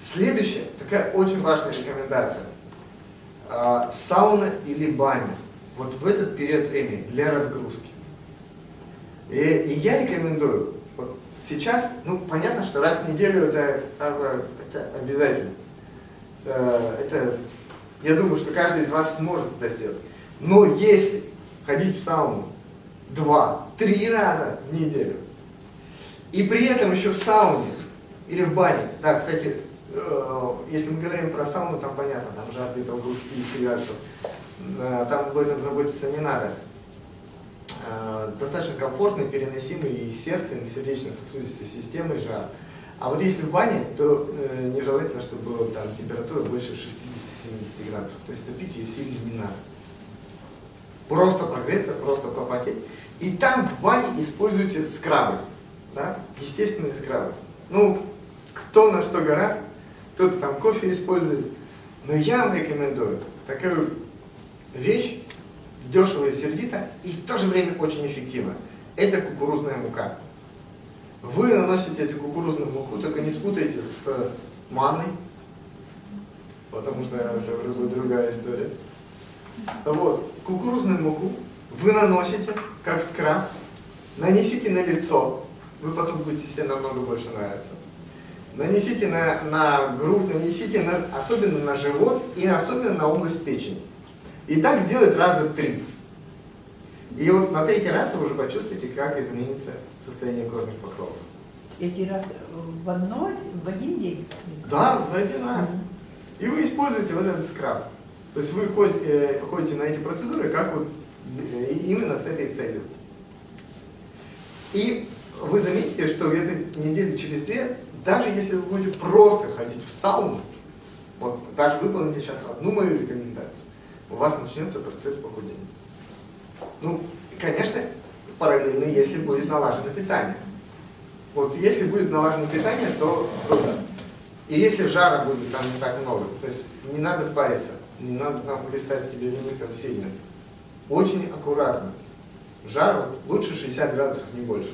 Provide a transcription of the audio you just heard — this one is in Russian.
Следующая, такая очень важная рекомендация. А, сауна или баня. Вот в этот период времени для разгрузки. И, и я рекомендую, вот сейчас, ну понятно, что раз в неделю это, это обязательно. Э, это, я думаю, что каждый из вас сможет это сделать. Но если ходить в сауну два-три раза в неделю, и при этом еще в сауне или в бане, да, кстати, если мы говорим про сауну, там понятно, там жар где-то около 50 градусов, э, там об этом заботиться не надо. Э, достаточно комфортный, переносимый и сердцем, и сердечно-сосудистой системой жар. А вот если в бане, то э, нежелательно, чтобы там температура больше 60-70 градусов. То есть топить ее сильно не надо. Просто прогреться, просто попотеть. И там в бане используйте скрабы. Да? Естественные скрабы. Ну, кто на что гораст, кто-то там кофе использует. Но я вам рекомендую такую вещь, дешево и сердито, и в то же время очень эффективно. Это кукурузная мука. Вы наносите эту кукурузную муку, только не спутайте с манной, потому что это уже будет другая история. Вот, кукурузную муку вы наносите, как скраб, нанесите на лицо, вы потом будете себе намного больше нравиться. Нанесите на, на грудь, нанесите на, особенно на живот и особенно на область печени. И так сделать раза три. И вот на третий раз вы уже почувствуете, как изменится состояние кожных покровов. Эти раз в, одно, в один день? Да, за один раз. И вы используете вот этот скраб. То есть вы ходите, э, ходите на эти процедуры как вот э, именно с этой целью. И вы заметите, что где-то недели через две, даже если вы будете просто ходить в сауну, вот даже выполните сейчас одну мою рекомендацию, у вас начнется процесс похудения. Ну, конечно, параллельно, если будет налажено питание. Вот если будет налажено питание, то, то да. И если жара будет там не так много, то есть не надо париться, не надо там хлестать себе виник там сильно. Очень аккуратно. Жар вот, лучше 60 градусов, не больше.